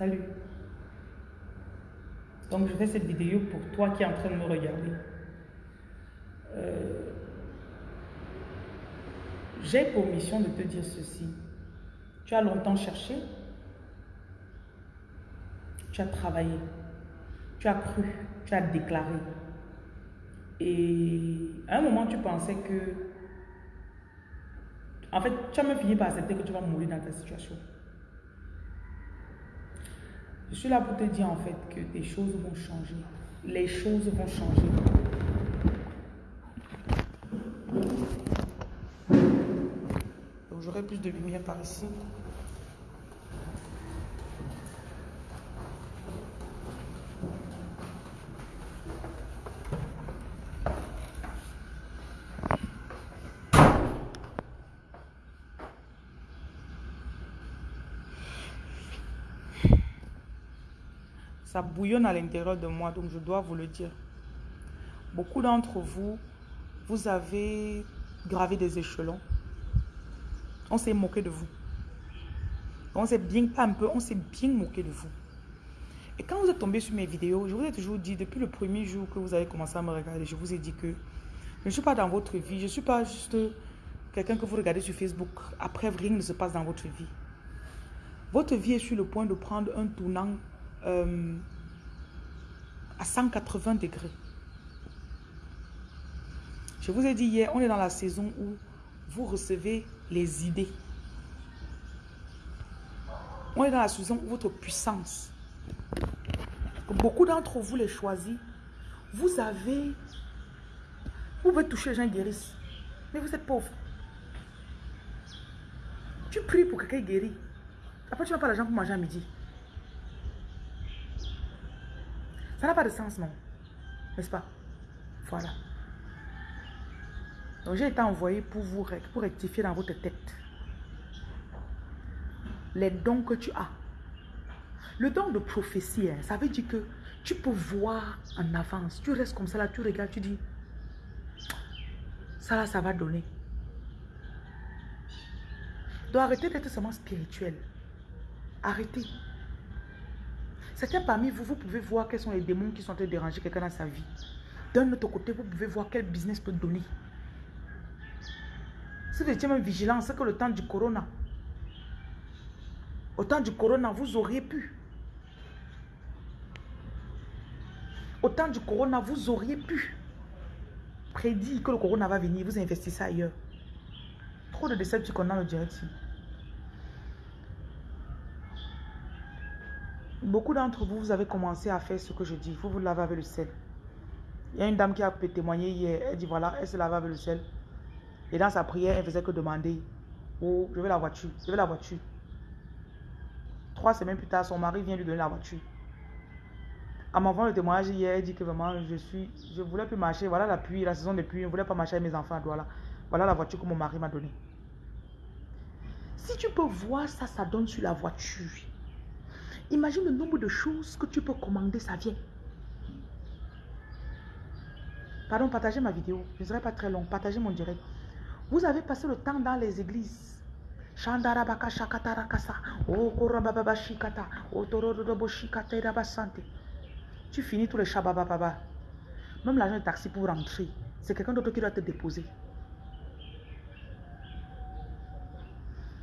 Salut. Donc, je fais cette vidéo pour toi qui es en train de me regarder. Euh, j'ai pour mission de te dire ceci. Tu as longtemps cherché. Tu as travaillé. Tu as cru. Tu as déclaré. Et à un moment, tu pensais que... En fait, tu as même fini par accepter que tu vas mourir dans ta situation. Je suis là pour te dire en fait que des choses vont changer. Les choses vont changer. J'aurai plus de lumière par ici. Ça bouillonne à l'intérieur de moi, donc je dois vous le dire. Beaucoup d'entre vous, vous avez gravé des échelons. On s'est moqué de vous. On s'est bien, pas un peu, on s'est bien moqué de vous. Et quand vous êtes tombé sur mes vidéos, je vous ai toujours dit, depuis le premier jour que vous avez commencé à me regarder, je vous ai dit que je ne suis pas dans votre vie. Je ne suis pas juste quelqu'un que vous regardez sur Facebook. Après, rien ne se passe dans votre vie. Votre vie est sur le point de prendre un tournant euh, à 180 degrés. Je vous ai dit hier, on est dans la saison où vous recevez les idées. On est dans la saison où votre puissance. Beaucoup d'entre vous les choisis. Vous avez... Vous pouvez toucher les gens guérissent. Mais vous êtes pauvre. Tu pries pour que quelqu'un guérit. Après, tu n'as pas l'argent pour manger à midi. Ça n'a pas de sens, non N'est-ce pas? Voilà. Donc, j'ai été envoyé pour vous pour rectifier dans votre tête les dons que tu as. Le don de prophétie, hein, ça veut dire que tu peux voir en avance. Tu restes comme ça là, tu regardes, tu dis, ça là, ça va donner. Donc arrêtez d'être seulement spirituel. Arrêtez. Certains parmi vous, vous pouvez voir quels sont les démons qui sont en train de déranger quelqu'un dans sa vie. D'un autre côté, vous pouvez voir quel business peut donner. Si vous étiez même vigilant, c'est que le temps du corona, au temps du corona, vous auriez pu. Au temps du corona, vous auriez pu prédire que le corona va venir, vous investissez ailleurs. Trop de déceptions qu'on a le direct Beaucoup d'entre vous, vous avez commencé à faire ce que je dis. Vous vous lavez avec le sel. Il y a une dame qui a témoigné hier. Elle dit voilà, elle se lave avec le sel. Et dans sa prière, elle faisait que demander Oh, je veux la voiture. Je veux la voiture. Trois semaines plus tard, son mari vient lui donner la voiture. En m'envoyant le témoignage hier, elle dit que vraiment, je suis, je voulais plus marcher. Voilà la pluie, la saison de pluie. Je ne voulais pas marcher avec mes enfants. Voilà, voilà la voiture que mon mari m'a donnée. Si tu peux voir ça, ça donne sur la voiture. Imagine le nombre de choses que tu peux commander, ça vient. Pardon, partagez ma vidéo. Je ne serai pas très long. Partagez mon direct. Vous avez passé le temps dans les églises. Tu finis tous les shabababa. Même l'argent de taxi pour rentrer. C'est quelqu'un d'autre qui doit te déposer.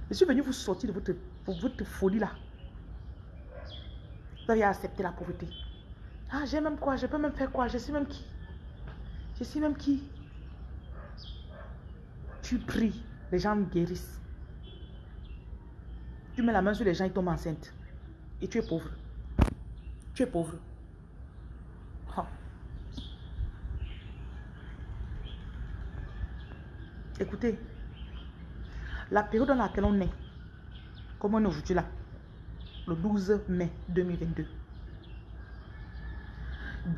Je suis venu vous sortir de votre, votre folie là. Vous avez accepté la pauvreté. Ah, j'ai même quoi Je peux même faire quoi Je suis même qui Je suis même qui Tu pries, les gens guérissent. Tu mets la main sur les gens, ils tombent enceintes. Et tu es pauvre. Tu es pauvre. Écoutez, la période dans laquelle on est, comme on est aujourd'hui là, le 12 mai 2022.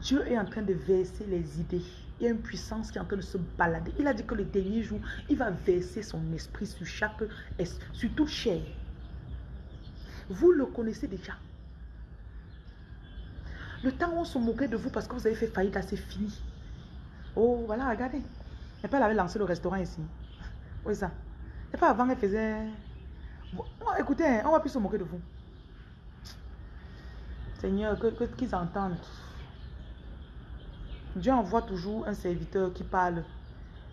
Dieu est en train de verser les idées. Il y a une puissance qui est en train de se balader. Il a dit que le dernier jour, il va verser son esprit sur chaque, sur toute chair. Vous le connaissez déjà. Le temps où on se moquait de vous parce que vous avez fait faillite, c'est fini. Oh, voilà, regardez. Et puis elle avait lancé le restaurant ici. Oui, ça? Et pas avant, elle faisait... écoutez, on va plus se moquer de vous. Seigneur, qu'ils que, qu'ils entendent. Dieu envoie toujours un serviteur qui parle.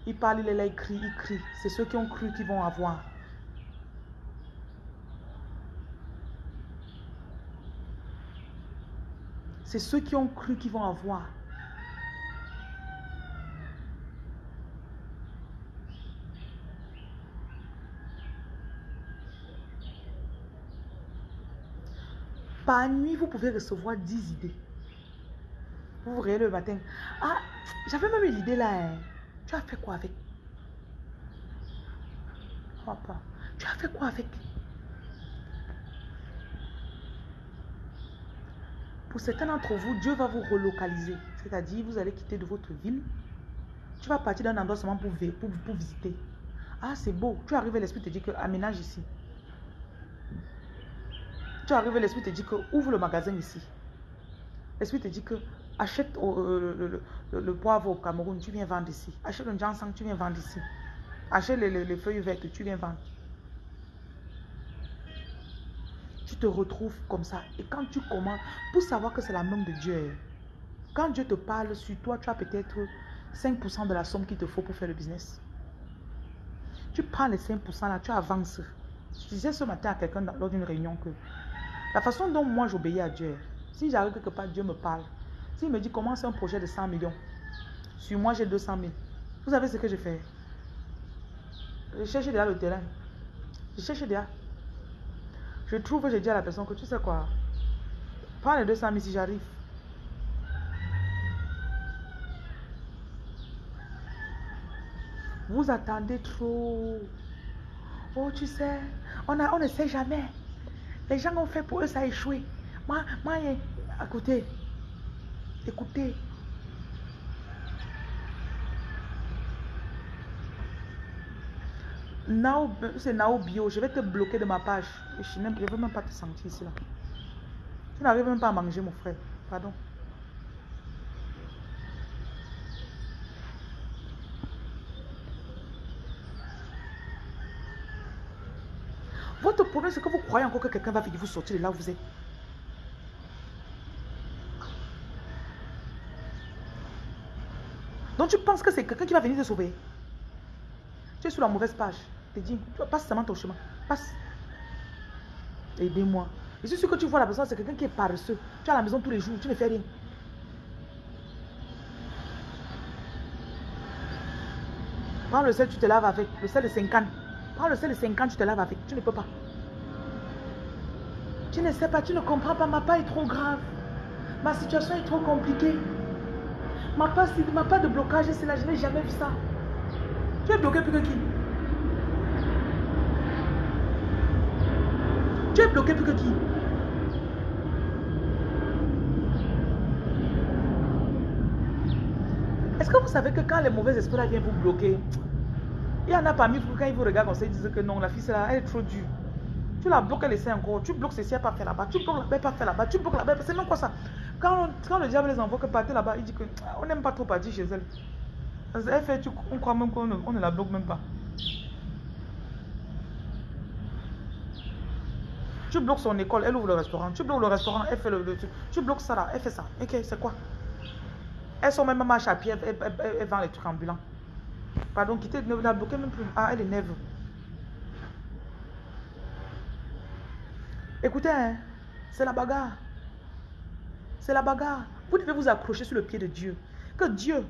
Il parle, il est là, il crie, il crie. C'est ceux qui ont cru qui vont avoir. C'est ceux qui ont cru qui vont avoir. Par nuit, vous pouvez recevoir 10 idées. Vous vous le matin. Ah, j'avais même eu l'idée là. Hein. Tu as fait quoi avec? Papa, tu as fait quoi avec? Pour certains d'entre vous, Dieu va vous relocaliser. C'est-à-dire, vous allez quitter de votre ville. Tu vas partir d'un endroit seulement pour, visiter. Ah, c'est beau. Tu arrives et l'esprit te dit que aménage ici. Tu arrives, l'esprit te dit que ouvre le magasin ici. L'esprit te dit que achète euh, le, poivre au Cameroun, tu viens vendre ici. Achète le ginseng, tu viens vendre ici. Achète les, feuilles vertes, tu viens vendre. Tu te retrouves comme ça. Et quand tu commences, pour savoir que c'est la main de Dieu, quand Dieu te parle sur toi, tu as peut-être 5% de la somme qu'il te faut pour faire le business. Tu prends les 5% là, tu avances. Je disais ce matin à quelqu'un lors d'une réunion que la façon dont moi j'obéis à Dieu, si j'arrive quelque part, Dieu me parle. S'il me dit commence un projet de 100 millions, sur moi j'ai 200 000. Vous savez ce que je fais? Je cherche déjà le terrain. Je cherche déjà. Je trouve, je dis à la personne que tu sais quoi, prends les 200 000 si j'arrive. Vous attendez trop. Oh, tu sais, on, ne sait jamais. Les gens ont fait pour eux, ça a échoué. Moi, moi, écoutez, écoutez. c'est Nao Bio, je vais te bloquer de ma page. Je ne veux même pas te sentir ici. Tu n'arrives même pas à manger, mon frère. Pardon. Votre problème, c'est que vous croyez encore que quelqu'un va venir vous sortir de là où vous êtes? Donc tu penses que c'est quelqu'un qui va venir te sauver? Tu es sur la mauvaise page. Te dis, passe seulement ton chemin. Passe. Aidez-moi. Je suis sûr que tu vois la personne, c'est quelqu'un qui est paresseux. Tu es à la maison tous les jours, tu ne fais rien. Prends le sel, tu te laves avec. Le sel de 50. Prends le sel de 50, tu te laves avec. Tu ne peux pas. Tu ne sais pas, tu ne comprends pas. Ma part est trop grave. Ma situation est trop compliquée. Ma part, ma de blocage, c'est là. Je n'ai jamais vu ça. Tu es bloqué plus que qui? Tu es bloqué plus que qui? Est-ce que vous savez que quand les mauvais esprits viennent vous bloquer, il y en a parmi vous, quand ils vous regardent, on se disent que non, la fille, là, elle est trop dure. Tu la bloques, elle essaie encore. Tu bloques ceci, elle faire là-bas. Tu bloques là-bas, pas faire là-bas. Tu bloques là-bas. C'est même quoi ça? Quand, le diable les envoie que partir là-bas, il dit que ah, n'aime pas trop partir chez elle. Elle fait, tu, on croit même qu'on ne, la bloque même pas. Tu bloques son école, elle ouvre le restaurant. Tu bloques le restaurant, elle fait le. Tu bloques ça là, elle fait ça. Ok, c'est quoi? Elles sont même à pied, elle, elle, vend les trucs ambulants. Pardon, quittez, ne la bloquez même plus. Ah, elle est nerveuse. Écoutez, hein, c'est la bagarre. C'est la bagarre. Vous devez vous accrocher sur le pied de Dieu. Que Dieu,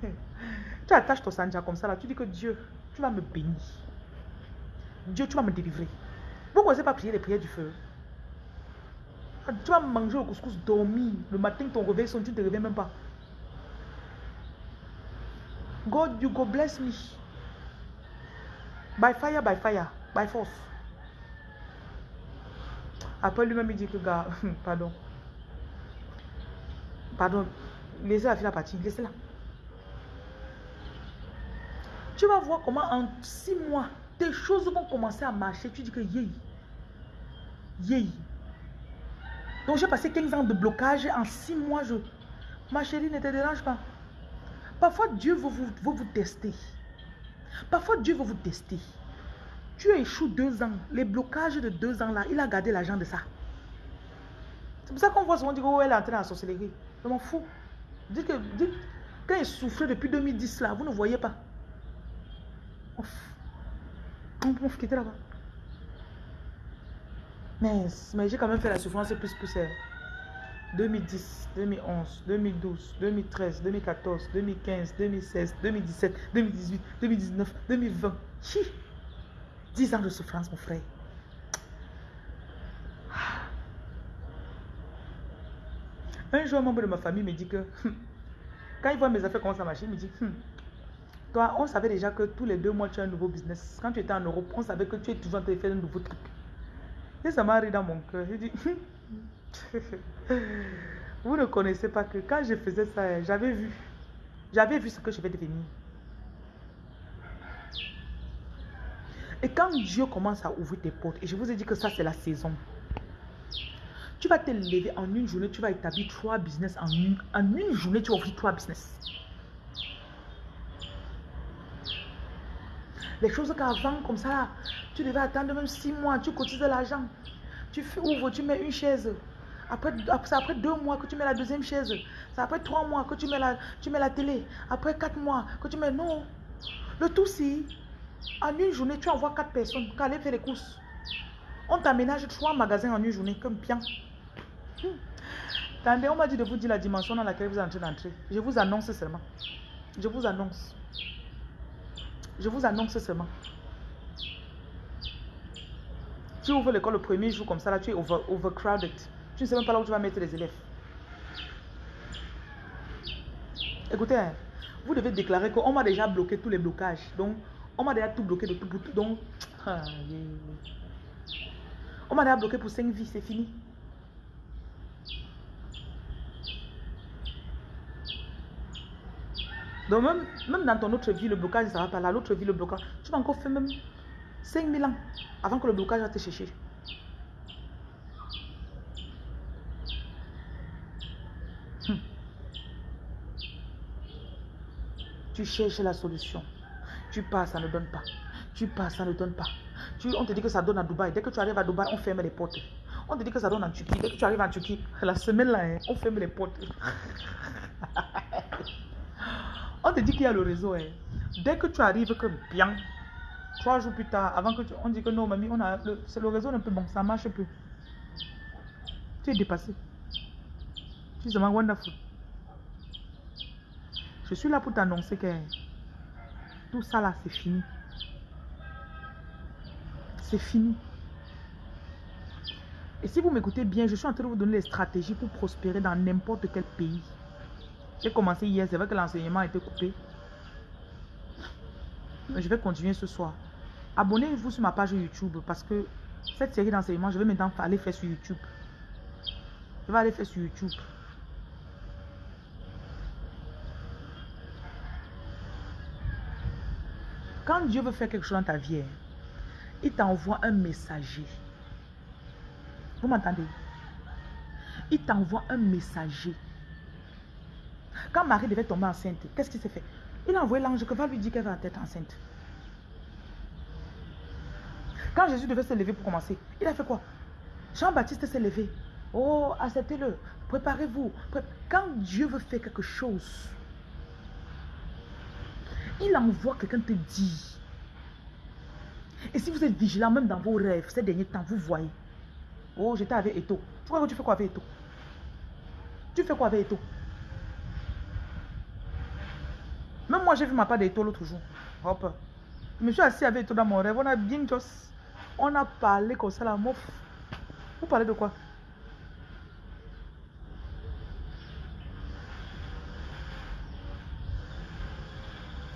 tu attaches ton sanja comme ça là, tu dis que Dieu, tu vas me bénir. Dieu, tu vas me délivrer. Vous ne pas prier les prières du feu. Tu vas manger au couscous, dormir. Le matin, ton réveil sonne, tu ne te réveilles même pas. God, you go bless me. By fire, by fire, by force. Après lui-même, il dit que, gars, pardon. Pardon, laissez la fille partir, laissez-la. Tu vas voir comment en six mois, tes choses vont commencer à marcher. Tu dis que yé, yé. Donc j'ai passé 15 ans de blocage. En six mois, je... Ma chérie, ne te dérange pas. Parfois, Dieu veut vous, vous tester. Parfois, Dieu veut vous tester. Tu échoues deux ans. Les blocages de deux ans là, il a gardé l'argent de ça. C'est pour ça qu'on voit souvent dire oh, elle est entrée dans la sorcellerie. Je m'en fous. Dites que, dites, quand il souffrait depuis 2010 là, vous ne voyez pas. On peut quitter là-bas. Mais, mais j'ai quand même fait la souffrance plus plus. 2010, 2011, 2012, 2013, 2014, 2015, 2016, 2017, 2018, 2019, 2020. Chi 10 ans de souffrance, mon frère. Un jour, un membre de ma famille me dit que quand il voit mes affaires comment ça marche, il me dit hmm, Toi, on savait déjà que tous les deux mois, tu as un nouveau business. Quand tu étais en Europe, on savait que tu es toujours en train de faire un nouveau truc. Et ça m'a arrivé dans mon cœur. J'ai dit Vous ne connaissez pas que quand je faisais ça, j'avais vu. J'avais vu ce que je vais devenir. Et quand Dieu commence à ouvrir tes portes, et je vous ai dit que ça, c'est la saison. Tu vas te lever en une journée, tu vas établir trois business en une, en une journée, tu vas trois business. Les choses qu'avant, comme ça, tu devais attendre même six mois, tu cotises l'argent. Tu ouvres, tu mets une chaise. Après, c'est après deux mois que tu mets la deuxième chaise. C'est après trois mois que tu mets, la, tu mets la télé. Après quatre mois que tu mets... Non. Le tout, c'est... En une journée, tu envoies quatre personnes qui allaient faire les courses. On t'aménage trois magasins en une journée, comme bien. Attendez, on m'a dit de vous dire la dimension dans laquelle vous êtes en train d'entrer. Je vous annonce seulement. Je vous annonce. Je vous annonce seulement. Tu ouvres l'école le premier jour comme ça, là, tu es overcrowded. Tu ne sais même pas là où tu vas mettre les élèves. Écoutez, hein, vous devez déclarer qu'on m'a déjà bloqué tous les blocages. Donc, on m'a déjà tout bloqué de tout bout. Donc, ah, on m'a déjà bloqué pour 5 vies, c'est fini. Donc même, même dans ton autre vie, le blocage ne sera pas là. L'autre vie, le blocage. Tu vas encore faire même 5000 ans avant que le blocage va te chercher. Hmm. Tu cherches la solution. Tu passes, ça ne donne pas. Tu passes, ça ne donne pas. Tu, on te dit que ça donne à Dubaï. Dès que tu arrives à Dubaï, on ferme les portes. On te dit que ça donne en Turquie. Dès que tu arrives en Turquie, la semaine là, hein, on ferme les portes. On te dit qu'il y a le réseau. Hein. Dès que tu arrives que bien, trois jours plus tard, avant que tu, on dit que non, mamie, on a le, le réseau un peu bon, ça marche plus. Tu es dépassé. Tu es wonderful. Je suis là pour t'annoncer que tout ça là, c'est fini. C'est fini. Et si vous m'écoutez bien, je suis en train de vous donner les stratégies pour prospérer dans n'importe quel pays. J'ai commencé hier, c'est vrai que l'enseignement a coupé. Mais je vais continuer ce soir. Abonnez-vous sur ma page YouTube parce que cette série d'enseignement, je vais maintenant aller faire sur YouTube. Je vais aller faire sur YouTube. Quand Dieu veut faire quelque chose dans ta vie, il t'envoie un messager. Vous m'entendez? Il t'envoie un messager. Quand Marie devait tomber enceinte, qu'est-ce qui s'est fait? Il a envoyé l'ange que va lui dire qu'elle va être enceinte. Quand Jésus devait se lever pour commencer, il a fait quoi? Jean-Baptiste s'est levé. Oh, acceptez-le. Préparez-vous. Quand Dieu veut faire quelque chose, il envoie quelqu'un te dire. Et si vous êtes vigilant, même dans vos rêves, ces derniers temps, vous voyez. Oh, j'étais avec Eto. Tu crois que tu fais quoi avec Eto? Tu fais quoi avec Eto? Même moi, j'ai vu ma part d'éto l'autre jour. Hop. Je me suis assis avec Eto dans mon rêve. On a bien juste. On a parlé comme ça, la mof. Vous parlez de quoi?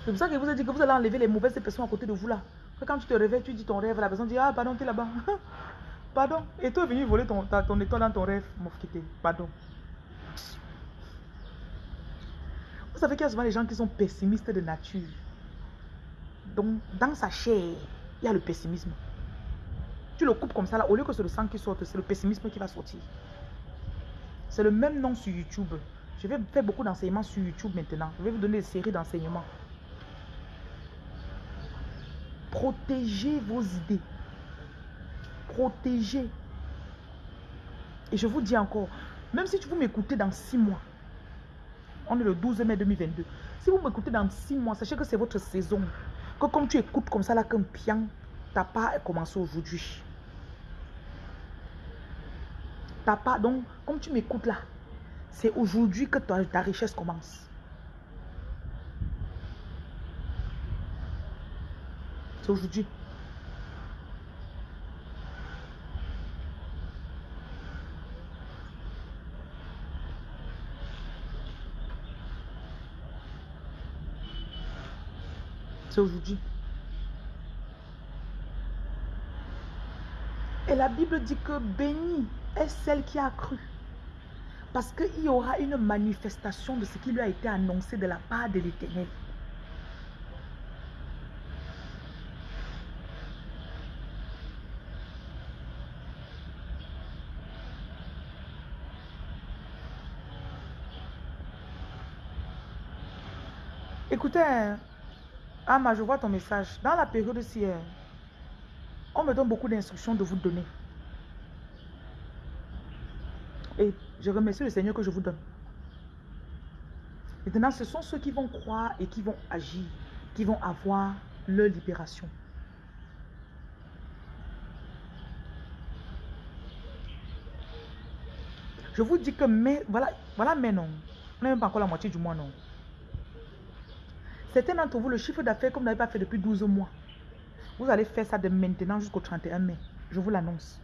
C'est pour ça que vous avez dit que vous allez enlever les mauvaises personnes à côté de vous là. quand tu te réveilles, tu dis ton rêve, la personne dit Ah, pardon, tu es là-bas. pardon. Et toi, venu voler ton, ton étoile dans ton rêve, mof Pardon. Vous savez qu'il y a souvent des gens qui sont pessimistes de nature. Donc, dans sa chair, il y a le pessimisme. Tu le coupes comme ça, là, au lieu que c'est le sang qui sorte, c'est le pessimisme qui va sortir. C'est le même nom sur YouTube. Je vais faire beaucoup d'enseignements sur YouTube maintenant. Je vais vous donner des séries d'enseignements. Protégez vos idées. Protégez. Et je vous dis encore, même si vous m'écoutez dans six mois, on est le 12 mai 2022. Si vous m'écoutez dans six mois, sachez que c'est votre saison. Que comme tu écoutes comme ça là qu'un pian, ta part a commencé aujourd'hui. Ta part, donc, comme tu m'écoutes là, c'est aujourd'hui que ta richesse commence. Aujourd'hui. C'est aujourd'hui. Et la Bible dit que béni est celle qui a cru. Parce qu'il y aura une manifestation de ce qui lui a été annoncé de la part de l'Éternel. Écoutez, hein, ah, je vois ton message. Dans la période-ci, euh, on me donne beaucoup d'instructions de vous donner. Et je remercie le Seigneur que je vous donne. Maintenant, ce sont ceux qui vont croire et qui vont agir, qui vont avoir leur libération. Je vous dis que mais, voilà, voilà mais non. On n'est même pas encore la moitié du mois, non. Certains d'entre vous, le chiffre d'affaires, comme vous n'avez pas fait depuis 12 mois, vous allez faire ça de maintenant jusqu'au 31 mai. Je vous l'annonce.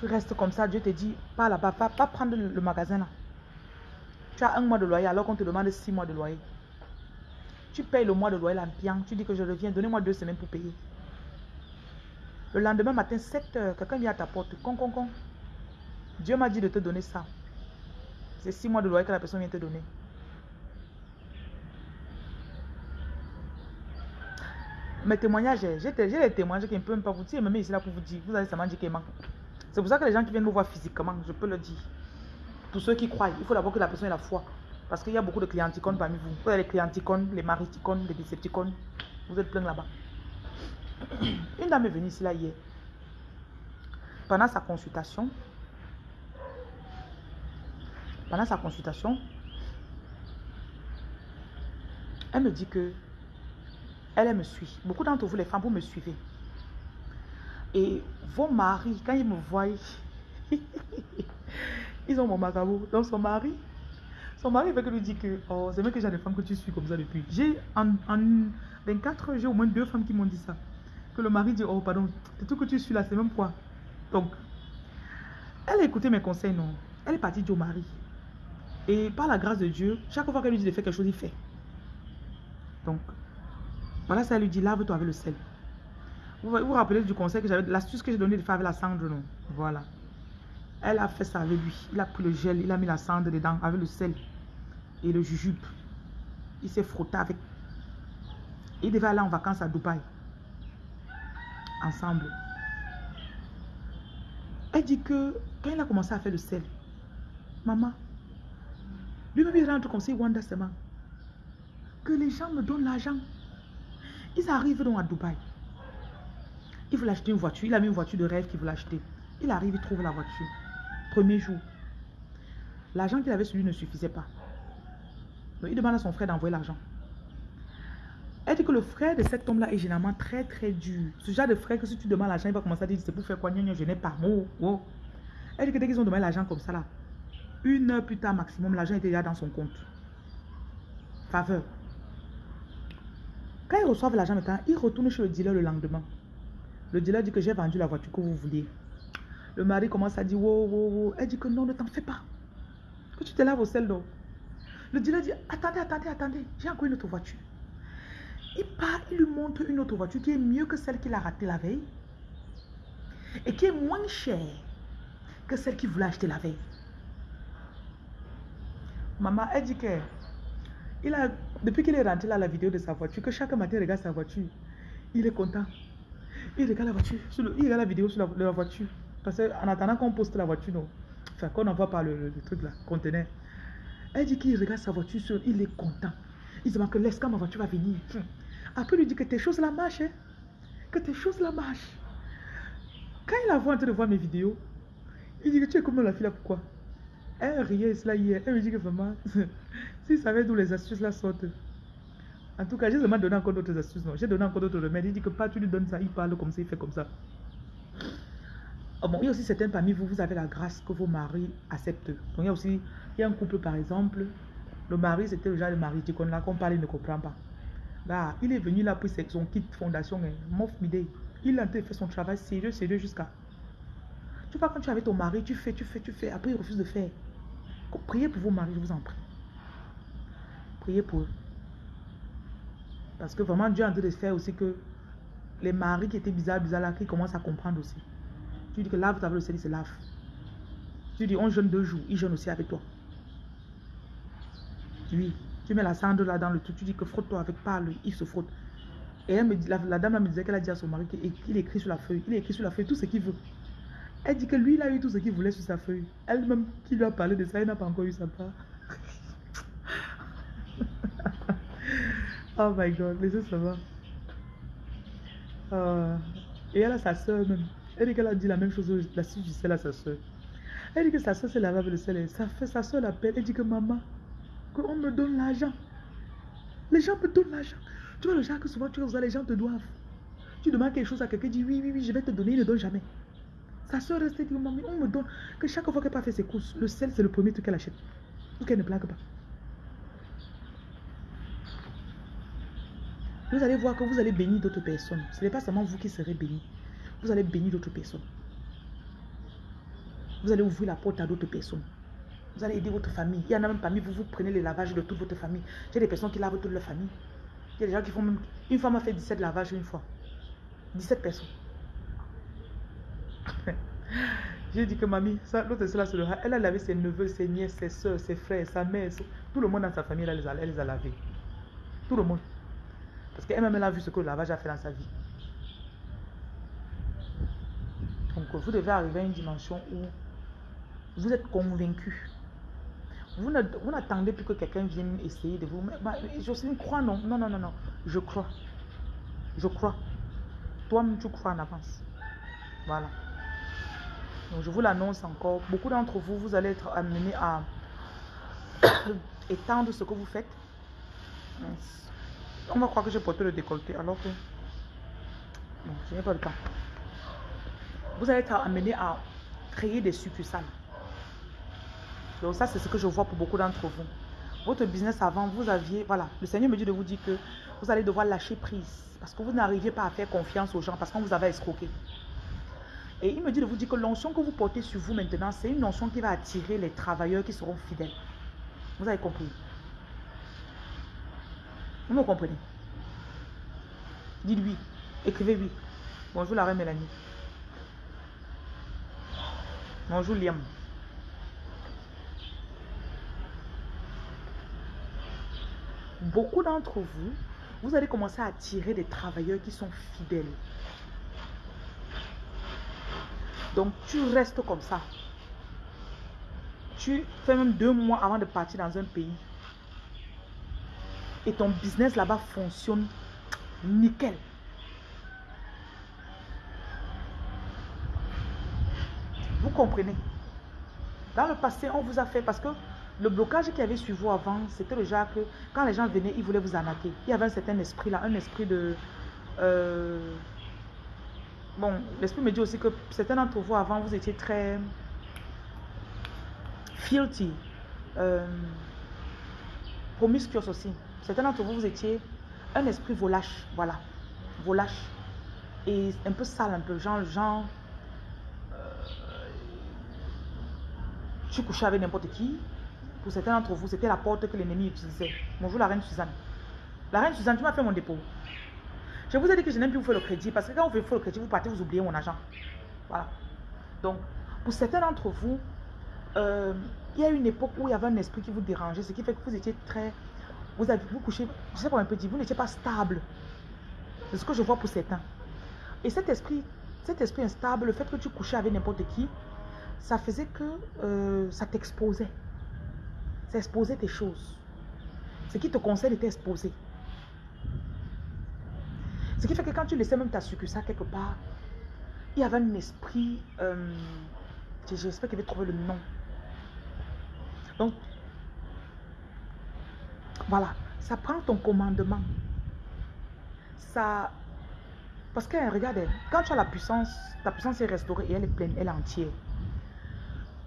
Tu restes comme ça, Dieu te dit, pas là-bas, pas, pas prendre le magasin là. Tu as un mois de loyer alors qu'on te demande six mois de loyer. Tu payes le mois de loyer l'ambiance. Tu dis que je reviens. Donnez-moi deux semaines pour payer. Le lendemain matin, 7 heures, quelqu'un vient à ta porte. Con, con, con. Dieu m'a dit de te donner ça. C'est six mois de loyer que la personne vient te donner. Mes témoignages, j'ai les témoignages qui ne peuvent pas vous dire, mais ici là pour vous dire, vous allez seulement dire manque. C'est pour ça que les gens qui viennent me voir physiquement, je peux le dire. Pour ceux qui croient, il faut d'abord que la personne ait la foi. Parce qu'il y a beaucoup de clienticones parmi vous. Vous avez les clienticones, les mariticones, les décepticones. Vous êtes plein là-bas. Une dame est venue ici là hier. Pendant sa consultation, pendant sa consultation, elle me dit que elle, me suit. Beaucoup d'entre vous, les femmes, vous me suivez. Et vos maris, quand ils me voient, ils ont mon macabre. Donc son mari, son mari veut que lui dit que oh, c'est vrai que j'ai des femmes que tu suis comme ça depuis. J'ai en, en 24 heures, j'ai au moins deux femmes qui m'ont dit ça. Que le mari dit Oh, pardon, c'est tout que tu suis là, c'est même quoi. Donc, elle a écouté mes conseils, non. Elle est partie au mari. Et par la grâce de Dieu, chaque fois qu'elle lui dit de faire quelque chose, il fait. Donc, voilà, ça lui dit lave-toi avec le sel. Vous vous rappelez du conseil que j'avais, l'astuce que j'ai donné de faire avec la cendre, non Voilà. Elle a fait ça avec lui. Il a pris le gel, il a mis la cendre dedans avec le sel et le jujube. Il s'est frotté avec. Il devait aller en vacances à Dubaï. Ensemble. Elle dit que quand il a commencé à faire le sel, maman, lui-même il rentre comme si Wanda seulement. Que les gens me donnent l'argent. Ils arrivent donc à Dubaï. Il veut acheter une voiture. Il a mis une voiture de rêve qu'il veut acheter. Il arrive, il trouve la voiture. Premier jour. L'argent qu'il avait sur lui ne suffisait pas. Donc il demande à son frère d'envoyer l'argent. Elle dit que le frère de cet homme-là est généralement très très dur. Ce genre de frère que si tu demandes l'argent, il va commencer à dire c'est pour faire quoi, je n'ai pas. Oh, oh. Elle dit que dès qu'ils ont demandé l'argent comme ça là, une heure plus tard maximum, l'argent était déjà dans son compte. Faveur. Quand ils reçoivent l'argent maintenant, ils retournent chez le dealer le lendemain. Le dealer dit que j'ai vendu la voiture que vous vouliez. Le mari commence à dire, wow, wow, wow. Elle dit que non, ne t'en fais pas. Que tu te laves au sel d'eau. Le dealer dit, attendez, attendez, attendez, j'ai encore une autre voiture. Il part, il lui montre une autre voiture qui est mieux que celle qu'il a ratée la veille. Et qui est moins chère que celle qu'il voulait acheter la veille. Maman, elle dit que il a, depuis qu'il est rentré là la vidéo de sa voiture, que chaque matin il regarde sa voiture, il est content. Il regarde la voiture, il regarde la vidéo sur la voiture. Parce qu'en attendant qu'on poste la voiture, non. enfin, qu'on envoie par le, truc là, conteneur. Elle dit qu'il regarde sa voiture, sur, il est content. Il se dit que laisse quand ma voiture va venir. Après, il lui dit que tes choses la marchent. Hein. Que tes choses la marchent. Quand il a vu en train de voir mes vidéos, il dit que tu es comme la fille là, pourquoi? Elle riait cela hier. Elle me dit que vraiment, s'il savait d'où les astuces là sortent. En tout cas, j'ai seulement donné encore d'autres astuces. J'ai donné encore d'autres remèdes. Il dit que pas tu lui donnes ça, il parle comme ça, il fait comme ça. Oh il y a aussi certains parmi vous, vous avez la grâce que vos maris acceptent. Donc il y a aussi, un couple par exemple, le mari c'était le genre de mari, tu connais là, qu'on parle, il ne comprend pas. Il est venu là pour son kit fondation, hein. mof midé. Il a fait son travail sérieux, sérieux jusqu'à. Tu vois, quand tu es avec ton mari, tu fais, tu fais, tu fais, après il refuse de faire. Priez pour vos maris, je vous en prie. Priez pour eux. Parce que vraiment, Dieu est en train de faire aussi que les maris qui étaient bizarres, bizarres là, qui commencent à comprendre aussi. Tu dis que lave ta le il se lave. Tu dis, on jeûne deux jours, il jeûne aussi avec toi. Oui, tu mets la cendre là dans le tout, tu dis que frotte-toi avec parle, il se frotte. Et elle me dit, la, dame me disait qu'elle a dit à son mari qu'il écrit sur la feuille, il écrit sur la feuille tout ce qu'il veut. Elle dit que lui, il a eu tout ce qu'il voulait sur sa feuille. Elle-même qui lui a parlé de ça, elle n'a pas encore eu sa part. oh my god, ça, ça va. Euh, et elle a sa soeur même. Elle dit qu'elle a dit la même chose, la suite du sel à sa soeur. Elle dit que sa soeur s'est lavée avec le sel. Fait sa soeur l'appelle. Elle dit que maman, qu'on me donne l'argent. Les gens me donnent l'argent. Tu vois le genre que souvent tu vois, les gens te doivent. Tu demandes quelque chose à quelqu'un, dit oui, oui, oui, je vais te donner, il ne donne jamais. Sa soeur reste dit, maman, on me donne. Que chaque fois qu'elle pas fait ses courses, le sel, c'est le premier truc qu'elle achète. Pour qu'elle ne plaque pas. Vous allez voir que vous allez bénir d'autres personnes. Ce n'est pas seulement vous qui serez bénis. Vous allez bénir d'autres personnes. Vous allez ouvrir la porte à d'autres personnes. Vous allez aider votre famille. Il y en a même parmi vous, vous prenez les lavages de toute votre famille. J'ai des personnes qui lavent toute leur famille. Il y a des gens qui font même... Une femme a fait 17 lavages une fois. 17 personnes. J'ai dit que mamie, l'autre là, elle a lavé ses neveux, ses nièces, ses soeurs, ses frères, sa mère, tout le monde dans sa famille, elle les a, elle les a lavés. Tout le monde. Parce qu'elle-même, elle a vu ce que le lavage a fait dans sa vie. Donc, vous devez arriver à une dimension où vous êtes convaincu. Vous n'attendez plus que quelqu'un vienne essayer de vous. Je une crois, non. Non, non, non, non. Je crois. Je crois. Toi-même, tu crois en avance. Voilà. Donc, je vous l'annonce encore. Beaucoup d'entre vous, vous allez être amenés à étendre ce que vous faites. On va croire que j'ai porté le décolleté alors que... Bon, je n'ai pas le temps. Vous allez être amené à créer des succursales. Donc ça, c'est ce que je vois pour beaucoup d'entre vous. Votre business avant, vous aviez... Voilà, le Seigneur me dit de vous dire que vous allez devoir lâcher prise. Parce que vous n'arrivez pas à faire confiance aux gens, parce qu'on vous avait escroqué. Et il me dit de vous dire que l'onction que vous portez sur vous maintenant, c'est une onction qui va attirer les travailleurs qui seront fidèles. Vous avez compris? Vous me comprenez? Dites oui. Écrivez oui. Bonjour la reine Mélanie. Bonjour Liam. Beaucoup d'entre vous, vous allez commencer à attirer des travailleurs qui sont fidèles. Donc tu restes comme ça. Tu fais même deux mois avant de partir dans un pays et ton business là-bas fonctionne nickel. Comprenez Dans le passé, on vous a fait parce que le blocage qu'il y avait sur vous avant, c'était le genre que quand les gens venaient, ils voulaient vous arnaquer. Il y avait un certain esprit là, un esprit de... Euh, bon, l'esprit me dit aussi que certains d'entre vous avant, vous étiez très filthy, euh, promiscuous aussi. Certains d'entre vous, vous étiez un esprit volache, voilà, volache. Et un peu sale, un peu, genre, genre, tu couchais avec n'importe qui. Pour certains d'entre vous, c'était la porte que l'ennemi utilisait. Bonjour la reine Suzanne. La reine Suzanne, tu m'as fait mon dépôt. Je vous ai dit que je n'aime plus vous faire le crédit parce que quand vous faites le crédit, vous partez, vous oubliez mon argent. Voilà. Donc, pour certains d'entre vous, euh, il y a une époque où il y avait un esprit qui vous dérangeait, ce qui fait que vous étiez très vous avez vous couché, je sais pas un peu dire, vous n'étiez pas stable. C'est ce que je vois pour certains. Et cet esprit, cet esprit instable, le fait que tu couchais avec n'importe qui, ça faisait que euh, ça t'exposait. Ça exposait tes choses. Ce qui te concerne était exposé. Ce qui fait que quand tu laissais même ta succursale quelque part, il y avait un esprit, euh, j'espère qu'il va trouver le nom. Donc, voilà, ça prend ton commandement. Ça, parce que regarde, quand tu as la puissance, ta puissance est restaurée et elle est pleine, elle est entière.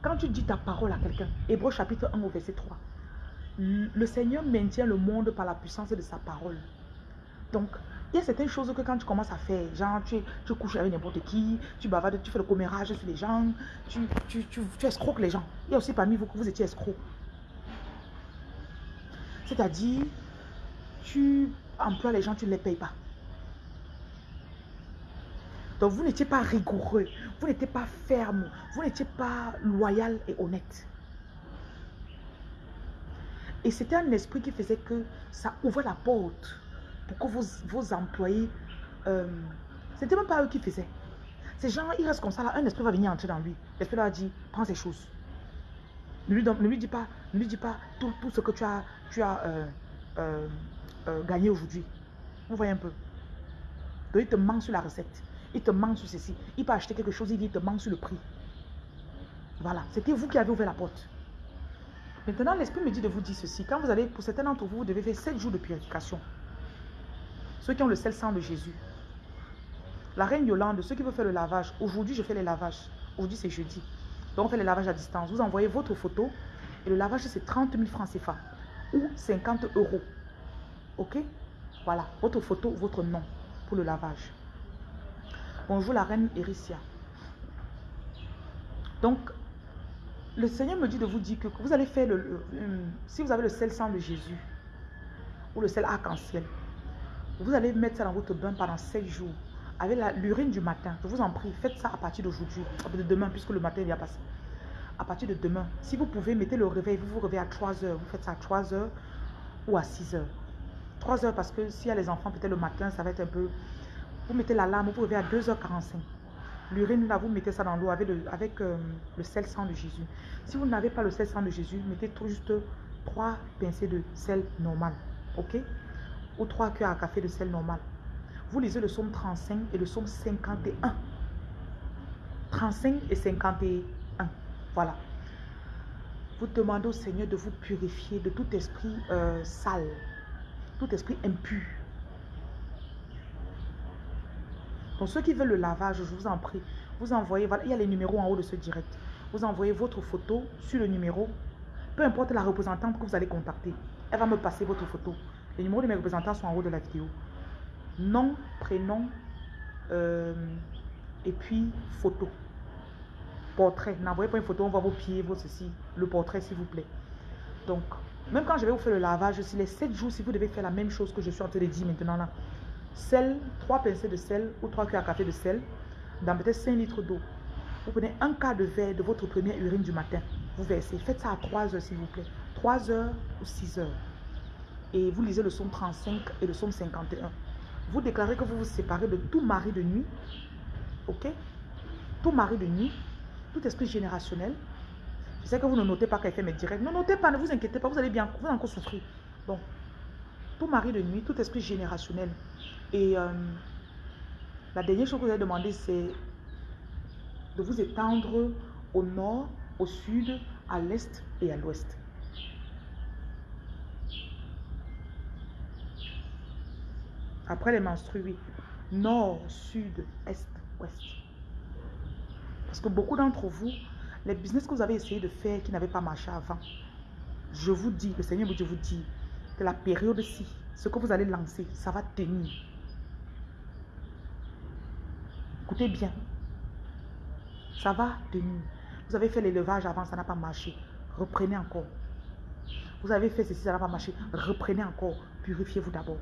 Quand tu dis ta parole à quelqu'un, Hébreu chapitre 1 au verset 3, le Seigneur maintient le monde par la puissance de sa parole. Donc, il y a certaines choses que quand tu commences à faire, genre tu, tu couches avec n'importe qui, tu bavardes, tu fais le commérage sur les gens, tu, tu, tu, tu escroques les gens. Il y a aussi parmi vous que vous étiez escrocs. C'est-à-dire, tu emploies les gens, tu ne les payes pas. Donc vous n'étiez pas rigoureux, vous n'étiez pas ferme, vous n'étiez pas loyal et honnête. Et c'était un esprit qui faisait que ça ouvrait la porte pour que vos, employés, euh, c'était même pas eux qui faisaient. Ces gens, ils restent comme ça, là, un esprit va venir entrer dans lui. L'esprit leur dit, prends ces choses. Ne lui, ne lui dis pas, ne lui dis pas tout, tout ce que tu as, tu as euh, euh, euh, gagné aujourd'hui. Vous voyez un peu. Donc il te ment sur la recette. Il te ment sur ceci. Il peut acheter quelque chose, il dit, il te ment sur le prix. Voilà, c'était vous qui avez ouvert la porte. Maintenant, l'Esprit me dit de vous dire ceci. Quand vous allez, pour certains d'entre vous, vous devez faire 7 jours de purification. Ceux qui ont le sel sang de Jésus. La reine Yolande, ceux qui veulent faire le lavage. Aujourd'hui, je fais les lavages. Aujourd'hui, c'est jeudi. Donc, on fait les lavages à distance. Vous envoyez votre photo. Et le lavage, c'est 30 000 francs CFA. Ou 50 euros. OK? Voilà. Votre photo, votre nom pour le lavage. Bonjour la reine Ericia. Donc, le Seigneur me dit de vous dire que vous allez faire le, si vous avez le sel sang de Jésus ou le sel arc-en-ciel, vous allez mettre ça dans votre bain pendant 7 jours avec l'urine du matin. Je vous en prie, faites ça à partir d'aujourd'hui, de demain, puisque le matin vient passer. À partir de demain, si vous pouvez, mettez le réveil, vous vous réveillez à 3 heures, vous faites ça à 3 heures ou à 6 heures. 3 heures parce que s'il y a les enfants, peut-être le matin, ça va être un peu vous mettez l'alarme, vous réveillez à 2h45. L'urine, là, vous mettez ça dans l'eau avec, euh, le sel sang de Jésus. Si vous n'avez pas le sel sang de Jésus, mettez tout juste 3 pincées de sel normal. OK? Ou 3 cuillères à café de sel normal. Vous lisez le psaume 35 et le psaume 51. 35 et 51. Voilà. Vous demandez au Seigneur de vous purifier de tout esprit euh, sale, tout esprit impur. Pour ceux qui veulent le lavage, je vous en prie, vous envoyez, voilà, il y a les numéros en haut de ce direct. Vous envoyez votre photo sur le numéro, peu importe la représentante que vous allez contacter. Elle va me passer votre photo. Les numéros de mes représentants sont en haut de la vidéo. Nom, prénom, euh, et puis photo. Portrait. N'envoyez pas une photo, on voit vos pieds, vos ceci. Le portrait, s'il vous plaît. Donc, même quand je vais vous faire le lavage, si les 7 jours, si vous devez faire la même chose que je suis en train de dire maintenant là, Sel, 3 pincées de sel ou 3 cuillères à café de sel dans peut-être 5 litres d'eau. Vous prenez un quart de verre de votre première urine du matin. Vous versez. Faites ça à 3 heures s'il vous plaît. 3 heures ou 6 heures. Et vous lisez le somme 35 et le somme 51. Vous déclarez que vous vous séparez de tout mari de nuit. Ok? Tout mari de nuit. Tout esprit générationnel. Je sais que vous ne notez pas qu'elle fait mes directs. Ne notez pas, ne vous inquiétez pas. Vous allez bien, vous allez encore souffrir. Donc, tout mari de nuit, tout esprit générationnel. Et euh, la dernière chose que vous avez demandé, c'est de vous étendre au nord, au sud, à l'est et à l'ouest. Après les menstrues, oui. Nord, sud, est, ouest. Parce que beaucoup d'entre vous, les business que vous avez essayé de faire qui n'avaient pas marché avant, je vous dis, le Seigneur vous dit, que la période-ci, ce que vous allez lancer, ça va tenir. Écoutez bien. Ça va tenir. Vous avez fait l'élevage avant, ça n'a pas marché. Reprenez encore. Vous avez fait ceci, ça n'a pas marché. Reprenez encore. Purifiez-vous d'abord.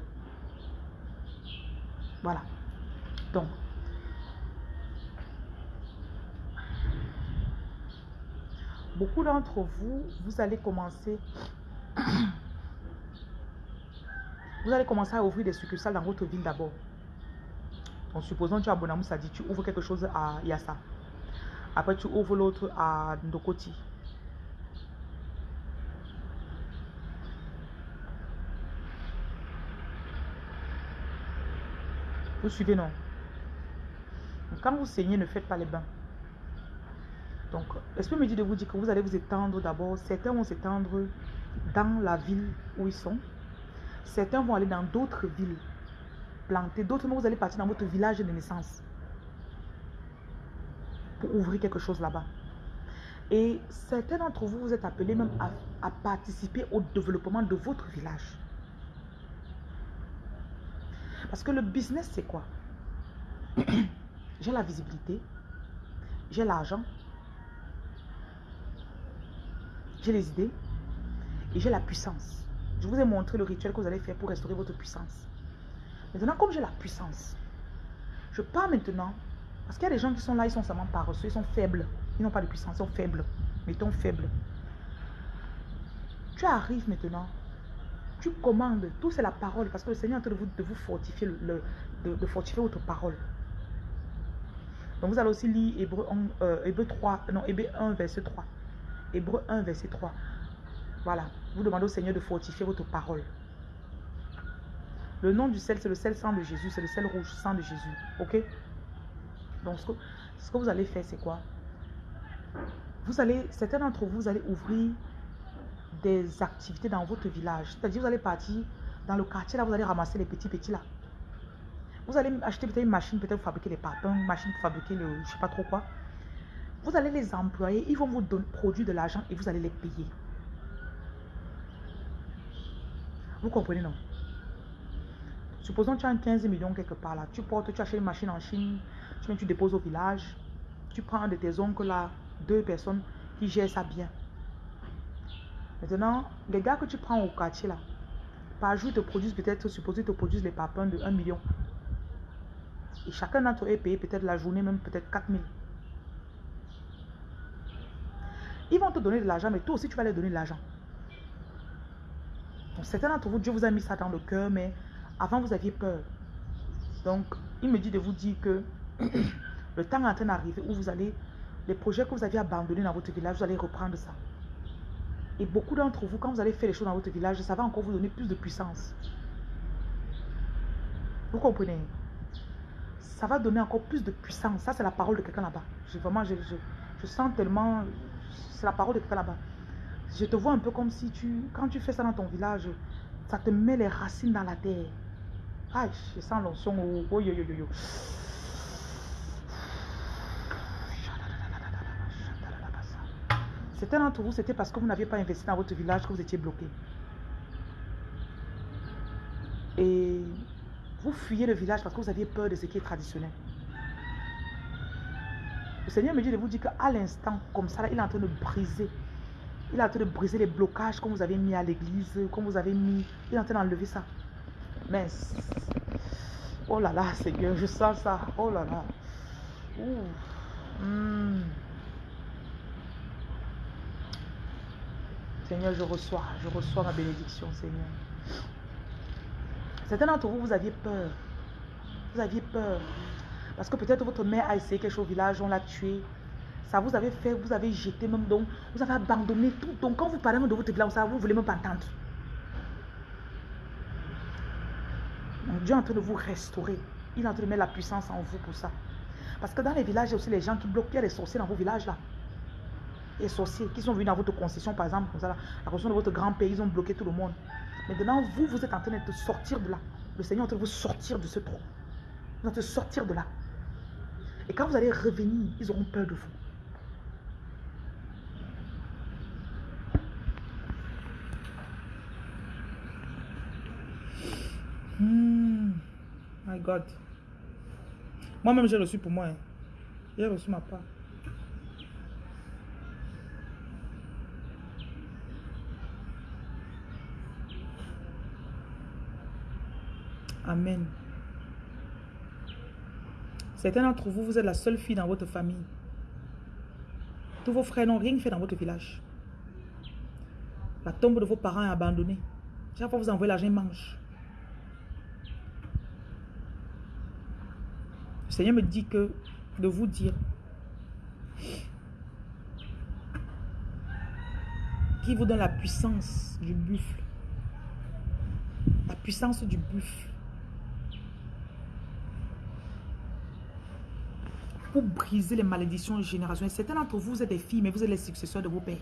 Voilà. Donc, beaucoup d'entre vous, vous allez commencer, vous allez commencer à ouvrir des succursales dans votre ville d'abord. En supposant tu as Bonamou, ça dit tu ouvres quelque chose à Yassa. Après, tu ouvres l'autre à Ndokoti. Vous suivez, non? Quand vous saignez, ne faites pas les bains. Donc, l'esprit me dit de vous dire que vous allez vous étendre d'abord. Certains vont s'étendre dans la ville où ils sont. Certains vont aller dans d'autres villes planter. D'autres, vous allez partir dans votre village de naissance pour ouvrir quelque chose là-bas. Et certains d'entre vous, vous êtes appelés même à, à participer au développement de votre village. Parce que le business, c'est quoi? J'ai la visibilité, j'ai l'argent, j'ai les idées et j'ai la puissance. Je vous ai montré le rituel que vous allez faire pour restaurer votre puissance. Maintenant, comme j'ai la puissance, je pars maintenant, parce qu'il y a des gens qui sont là, ils sont seulement paresseux, ils sont faibles. Ils n'ont pas de puissance, ils sont faibles. Mettons faibles. Tu arrives maintenant, tu commandes, tout c'est la parole, parce que le Seigneur est en train de vous, fortifier, le, de, fortifier votre parole. Donc vous allez aussi lire Hébreu, 3, euh, 1, verset 3. Hébreu 1, verset 3. Voilà. Vous demandez au Seigneur de fortifier votre parole. Le nom du sel, c'est le sel sang de Jésus. C'est le sel rouge, sang de Jésus. Ok? Donc, ce que, vous allez faire, c'est quoi? Vous allez, certains d'entre vous, vous allez ouvrir des activités dans votre village. C'est-à-dire, vous allez partir dans le quartier, là, vous allez ramasser les petits petits là. Vous allez acheter peut-être une machine, peut-être fabriquer les papins, une machine pour fabriquer le, je sais pas trop quoi. Vous allez les employer, ils vont vous donner, produire de l'argent et vous allez les payer. Vous comprenez, non? Supposons que tu as un 15 millions quelque part là. Tu portes, tu achètes une machine en Chine, tu tu déposes au village. Tu prends un de tes oncles là, deux personnes qui gèrent ça bien. Maintenant, les gars que tu prends au quartier là, par jour, te produisent peut-être, supposé te produisent les papins de 1 million. Et chacun d'entre eux est payé peut-être la journée, même peut-être 4 000. Ils vont te donner de l'argent, mais toi aussi tu vas leur donner de l'argent. Donc certains d'entre vous, Dieu vous a mis ça dans le cœur, mais avant vous aviez peur. Donc, il me dit de vous dire que le temps est en train d'arriver où vous allez, les projets que vous aviez abandonnés dans votre village, vous allez reprendre ça. Et beaucoup d'entre vous, quand vous allez faire les choses dans votre village, ça va encore vous donner plus de puissance. Vous comprenez? Ça va donner encore plus de puissance. Ça, c'est la parole de quelqu'un là-bas. Vraiment, je, je sens tellement c'est la parole de quelqu'un là-bas. Je te vois un peu comme si tu, quand tu fais ça dans ton village, ça te met les racines dans la terre. Aïe, je sens l'onction. Oh, yo, yo, yo, yo. Certains vous, c'était parce que vous n'aviez pas investi dans votre village que vous étiez bloqué. Et vous fuyez le village parce que vous aviez peur de ce qui est traditionnel. Le Seigneur me dit de vous dire qu'à l'instant, comme ça, il est en train de briser. Il est en train de briser les blocages qu'on vous avez mis à l'église, qu'on vous avez mis. Il est en train d'enlever ça. Mais, oh là là, Seigneur, je sens ça. Oh là là. Hmm. Seigneur, je reçois, je reçois ma bénédiction, Seigneur. Certains d'entre vous, vous aviez peur. Vous aviez peur. Parce que peut-être votre mère a essayé quelque chose au village, on l'a tué. Ça vous avez fait, vous avez jeté même, donc vous avez abandonné tout. Donc quand vous parlez de votre village, ça, vous ne voulez même pas entendre. Dieu est en train de vous restaurer. Il est en train de mettre la puissance en vous pour ça. Parce que dans les villages, il y a aussi les gens qui bloquent. Il les sorciers dans vos villages là. Les sorciers qui sont venus dans votre concession, par exemple, comme ça, la concession de votre grand pays, ils ont bloqué tout le monde. Maintenant, vous, vous êtes en train de sortir de là. Le Seigneur est en train de vous sortir de ce trou. Vous êtes en de sortir de là. Et quand vous allez revenir, ils auront peur de vous. Hmm. My God. Moi-même, j'ai reçu pour moi. Hein. J'ai reçu ma part. Amen. Certains d'entre vous, vous êtes la seule fille dans votre famille. Tous vos frères n'ont rien fait dans votre village. La tombe de vos parents est abandonnée. Chaque fois vous envoyez l'argent, ils Seigneur me dit que de vous dire qui vous donne la puissance du buffle. La puissance du buffle. Pour briser les malédictions générationnelles. Certains d'entre vous, vous êtes des filles, mais vous êtes les successeurs de vos pères.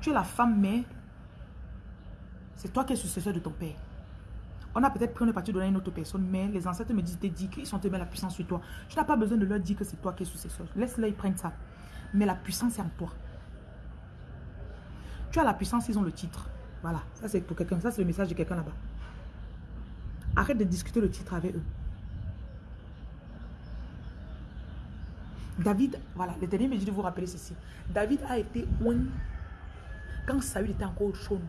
Tu es la femme, mais c'est toi qui es successeur de ton père. On a peut-être pris une partie donner à une autre personne, mais les ancêtres me disent, dit qu'ils sont tellement la puissance sur toi. Tu n'as pas besoin de leur dire que c'est toi qui es successeur. Laisse-les, ils prennent ça. Mais la puissance est en toi. Tu as la puissance, ils ont le titre. Voilà, ça c'est pour quelqu'un. Ça c'est le message de quelqu'un là-bas. Arrête de discuter le titre avec eux. David, voilà, l'éternel me dit de vous rappeler ceci. David a été oint quand Saül était encore chaud.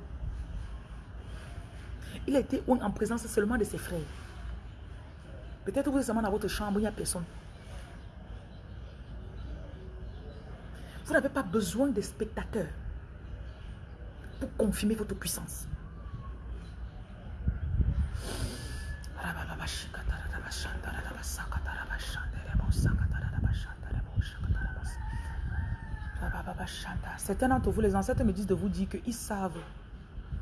Il a été en présence seulement de ses frères. Peut-être vous êtes seulement dans votre chambre, il n'y a personne. Vous n'avez pas besoin de spectateurs pour confirmer votre puissance. Certains d'entre vous, les ancêtres me disent de vous dire qu'ils savent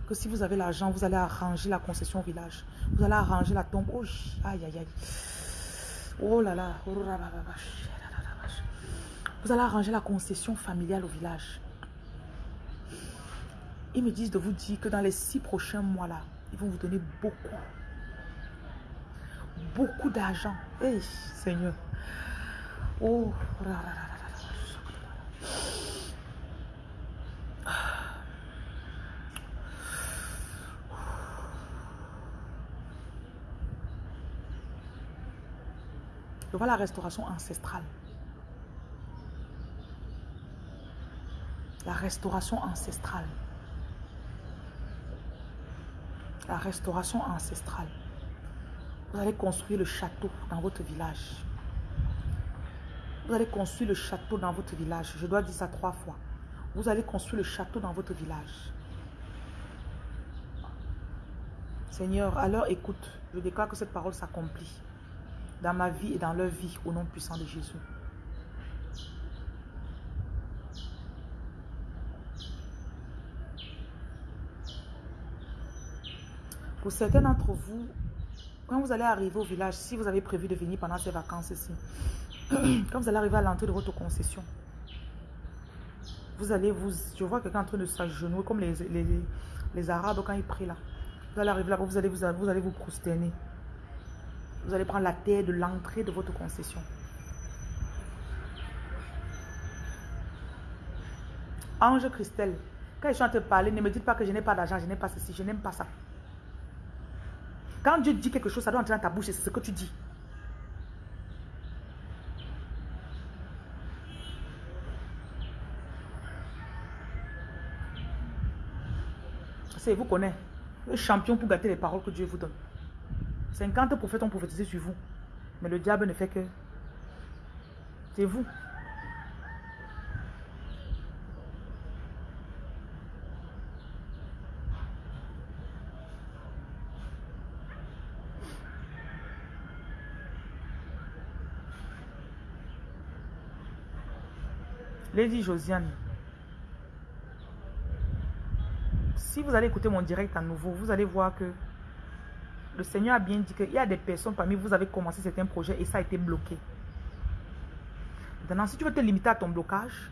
que si vous avez l'argent, vous allez arranger la concession au village. Vous allez arranger la tombe. Oh, aïe, aïe, aïe. Oh là là. Vous allez arranger la concession familiale au village. Ils me disent de vous dire que dans les six prochains mois-là, ils vont vous donner beaucoup. Beaucoup d'argent. Hey, Seigneur. Oh. Je vois la restauration ancestrale. La restauration ancestrale. La restauration ancestrale. Vous allez construire le château dans votre village. Vous allez construire le château dans votre village. Je dois dire ça trois fois. Vous allez construire le château dans votre village. Seigneur, alors écoute, je déclare que cette parole s'accomplit dans ma vie et dans leur vie au nom puissant de Jésus. Pour certains d'entre vous, quand vous allez arriver au village, si vous avez prévu de venir pendant ces vacances-ci, quand vous allez arriver à l'entrée de votre concession, vous allez vous... Je vois quelqu'un en train de s'agenouiller comme les, les, les, Arabes quand ils prient là. Vous allez arriver là, vous allez vous, vous, allez vous prosterner. Vous allez prendre la terre de l'entrée de votre concession. Ange Christelle, quand je suis en train de parler, ne me dites pas que je n'ai pas d'argent, je n'ai pas ceci, je n'aime pas ça. Quand Dieu dit quelque chose, ça doit entrer dans ta bouche, c'est ce que tu dis. C'est vous connaissez. Le champion pour gâter les paroles que Dieu vous donne. 50 prophètes ont prophétisé sur vous. Mais le diable ne fait que... C'est vous. Lady Josiane, si vous allez écouter mon direct à nouveau, vous allez voir que le Seigneur a bien dit qu'il y a des personnes parmi vous, vous avez commencé certains projets et ça a été bloqué. Maintenant, si tu veux te limiter à ton blocage,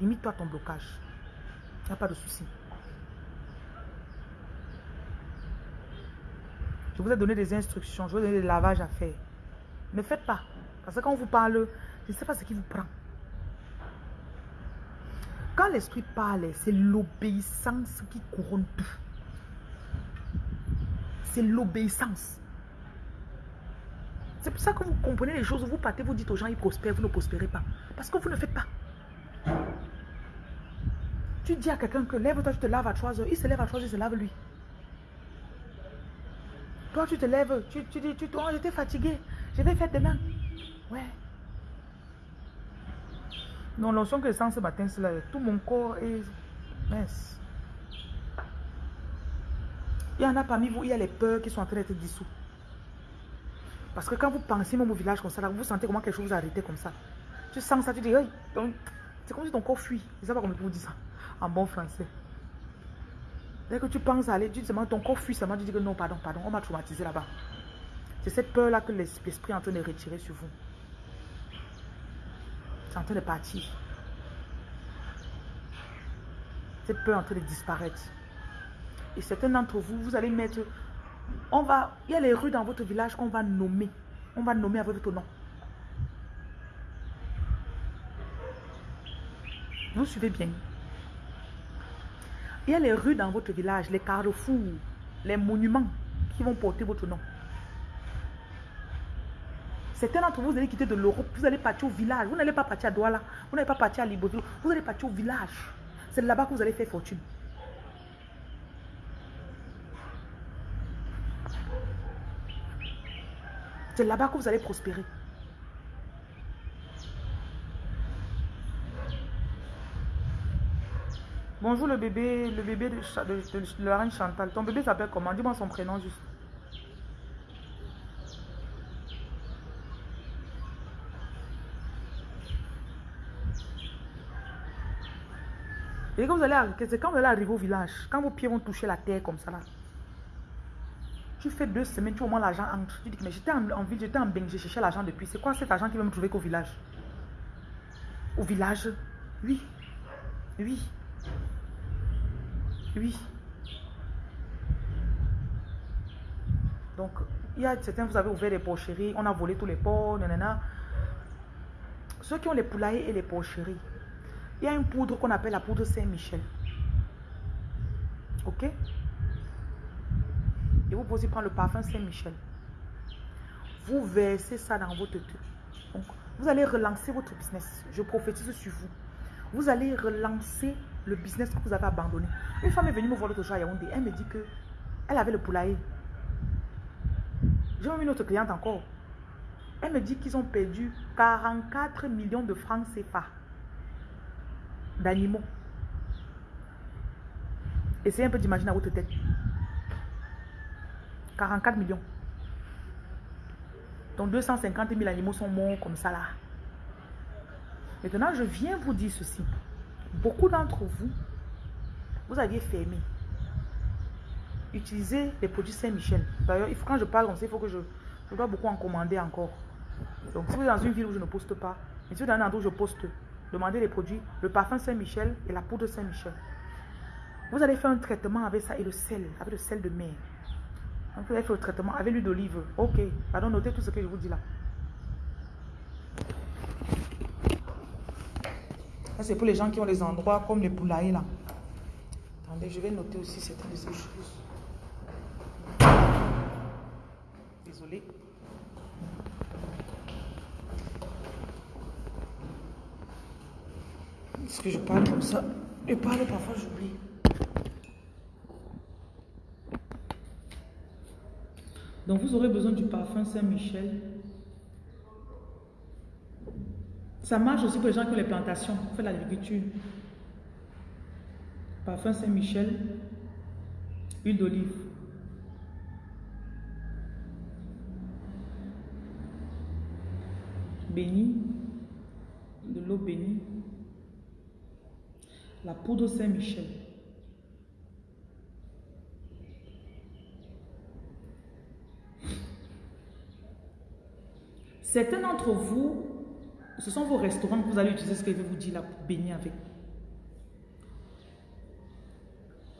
limite-toi à ton blocage. Il n'y a pas de souci. Je vous ai donné des instructions, je vous ai donné des lavages à faire. Ne faites pas. Parce que quand on vous parle, je ne sais pas ce qui vous prend. Quand l'esprit parle, c'est l'obéissance qui couronne tout. C'est l'obéissance. C'est pour ça que vous comprenez les choses, vous partez, vous dites aux gens, ils prospèrent, vous ne prospérez pas. Parce que vous ne faites pas. Tu dis à quelqu'un que lève-toi, tu te laves à 3 heures. Il se lève à 3 heures, il se lave lui. Toi, tu te lèves, tu, tu dis, tu, toi, j'étais fatigué, je vais faire demain. Ouais. Non, l'onction que je sens ce matin, c'est là, tout mon corps est mince. Il y en a parmi vous, il y a les peurs qui sont en train d'être dissous. Parce que quand vous pensez même au village comme ça, là, vous sentez comment quelque chose vous a arrêté comme ça. Tu sens ça, tu dis, c'est comme si ton corps fuit. Je ne sais pas comment vous dire ça. en bon français. Dès que tu penses à aller, tu te demandes, ton corps fuit seulement, tu dis que non, pardon, pardon, on m'a traumatisé là-bas. C'est cette peur-là que l'esprit est en train de retirer sur vous. C'est en train de partir. Cette peur est en train de disparaître. Et certains d'entre vous, vous allez mettre... On va, il y a les rues dans votre village qu'on va nommer. On va nommer avec votre nom. Vous suivez bien. Il y a les rues dans votre village, les carrefours, les monuments qui vont porter votre nom. Certains d'entre vous, vous allez quitter de l'Europe, vous allez partir au village. Vous n'allez pas partir à Douala, vous n'allez pas partir à Libreville, vous allez partir au village. C'est là-bas que vous allez faire fortune. C'est là-bas que vous allez prospérer. Bonjour le bébé, le bébé de, la reine Chantal. Ton bébé s'appelle comment? Dis-moi son prénom juste. Et quand vous allez, quand vous allez arriver au village, quand vos pieds vont toucher la terre comme ça là. Tu fais deux semaines, tu au moins l'argent entre. Tu dis mais j'étais en, ville, j'étais en Beng, j'ai cherché l'argent depuis. C'est quoi cet argent qui va me trouver qu'au village? Au village? Oui. Oui. Oui. Donc, il y a certains, vous avez ouvert des porcheries, on a volé tous les porcs, nanana. Ceux qui ont les poulaillers et les porcheries, il y a une poudre qu'on appelle la poudre Saint-Michel. Ok? Et vous aussi prendre le parfum Saint-Michel. Vous versez ça dans votre tête. Donc, vous allez relancer votre business. Je prophétise sur vous. Vous allez relancer le business que vous avez abandonné. Une femme est venue me voir l'autre jour à Yaoundé. Elle me dit que elle avait le poulailler. J'ai une autre cliente encore. Elle me dit qu'ils ont perdu 44 millions de francs CFA d'animaux. Essayez un peu d'imaginer à votre tête. 44 millions. Donc 250 000 animaux sont morts comme ça là. Maintenant, je viens vous dire ceci. Beaucoup d'entre vous, vous aviez fermé. Utilisez les produits Saint-Michel. D'ailleurs, quand je parle comme ça, il faut que je, je dois beaucoup en commander encore. Donc, si vous êtes dans une ville où je ne poste pas, mais si vous êtes dans un endroit où je poste, Demandez les produits, le parfum Saint-Michel et la poudre Saint-Michel. Vous allez faire un traitement avec ça et le sel, avec le sel de mer. Vous allez faire le traitement avec l'huile d'olive. Ok, pardon, notez tout ce que je vous dis là. Ça, c'est pour les gens qui ont des endroits comme les poulaillers là. Attendez, je vais noter aussi certaines choses. Désolé. Est-ce que je parle comme ça? Je parle parfois, j'oublie. Donc vous aurez besoin du parfum Saint-Michel. Ça marche aussi pour les gens qui ont les plantations, qui font l'agriculture. Parfum Saint-Michel, huile d'olive. Béni, de l'eau bénie la poudre Saint-Michel. Certains d'entre vous, ce sont vos restaurants que vous allez utiliser ce que je vais vous dire là pour baigner avec.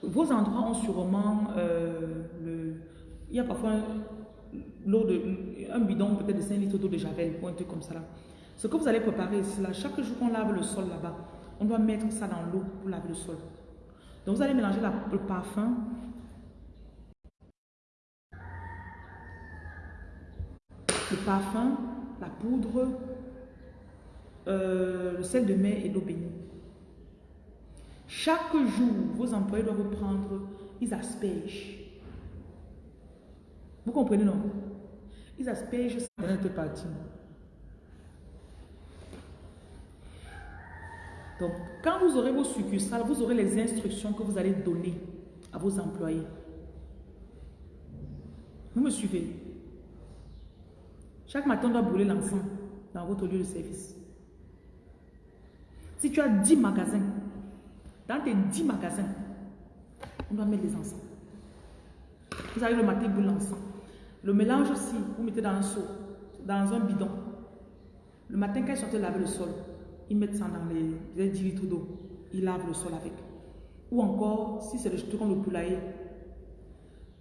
Vos endroits ont sûrement euh, le... Il y a parfois l'eau de... un bidon peut-être de 5 litres d'eau de javel ou un truc comme ça là. Ce que vous allez préparer, c'est là, chaque jour qu'on lave le sol là-bas, on doit mettre ça dans l'eau pour laver le sol. Donc vous allez mélanger le parfum. Le parfum, la poudre, euh, le sel de mer et l'eau bénie. Chaque jour, vos employés doivent prendre, ils aspergent. Vous comprenez, non? Ils aspergent ça partie. Donc, quand vous aurez vos succursales, vous aurez les instructions que vous allez donner à vos employés. Vous me suivez? Chaque matin, on doit brûler l'encens dans votre lieu de service. Si tu as 10 magasins, Dans tes 10 magasins, on doit mettre les encens. Vous arrivez le matin, vous l'encens. Le mélange aussi, vous mettez dans un seau, dans un bidon. Le matin, quand ils sortent laver le sol, ils mettent ça dans les, 10 litres d'eau. Ils lavent le sol avec. Ou encore, si c'est le truc comme le poulailler,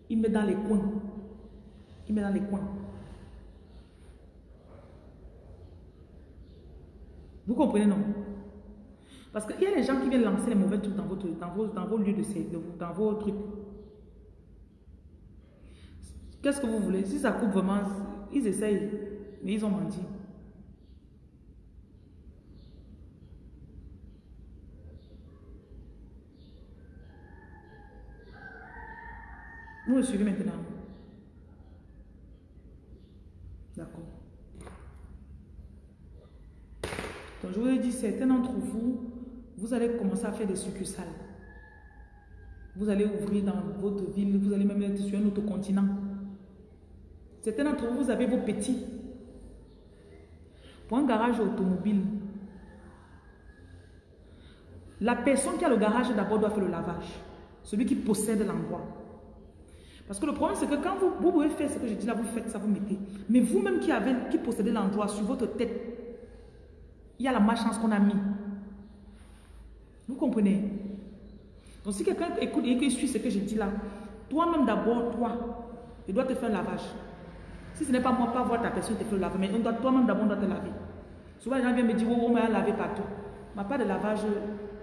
ils mettent dans les coins. Ils mettent dans les coins. Vous comprenez, non? Parce qu'il y a des gens qui viennent lancer les mauvais trucs dans, votre, dans, vos, dans vos lieux de, de dans vos trucs. Qu'est-ce que vous voulez? Si ça coupe vraiment, ils essayent, mais ils ont menti. Vous me suivez maintenant? D'accord. Certains d'entre vous, vous allez commencer à faire des succursales. Vous allez ouvrir dans votre ville, vous allez même être sur un autre continent. Certains d'entre vous, vous avez vos petits. Pour un garage automobile, la personne qui a le garage d'abord doit faire le lavage. Celui qui possède l'endroit. Parce que le problème, c'est que quand vous, vous, pouvez faire ce que je dis là, vous faites ça, vous mettez. Mais vous-même qui, avez, qui possédez l'endroit sur votre tête, il y a la malchance qu'on a mis. Vous comprenez? Donc si quelqu'un écoute et qu'il suit ce que je dis là, toi-même d'abord, toi, tu dois te faire lavage. Si ce n'est pas moi, pas voir ta personne te faire le lavage, mais toi-même d'abord, doit te laver. Souvent, les gens viennent me dire, oh, on m'a lavé partout. Mais pas de lavage.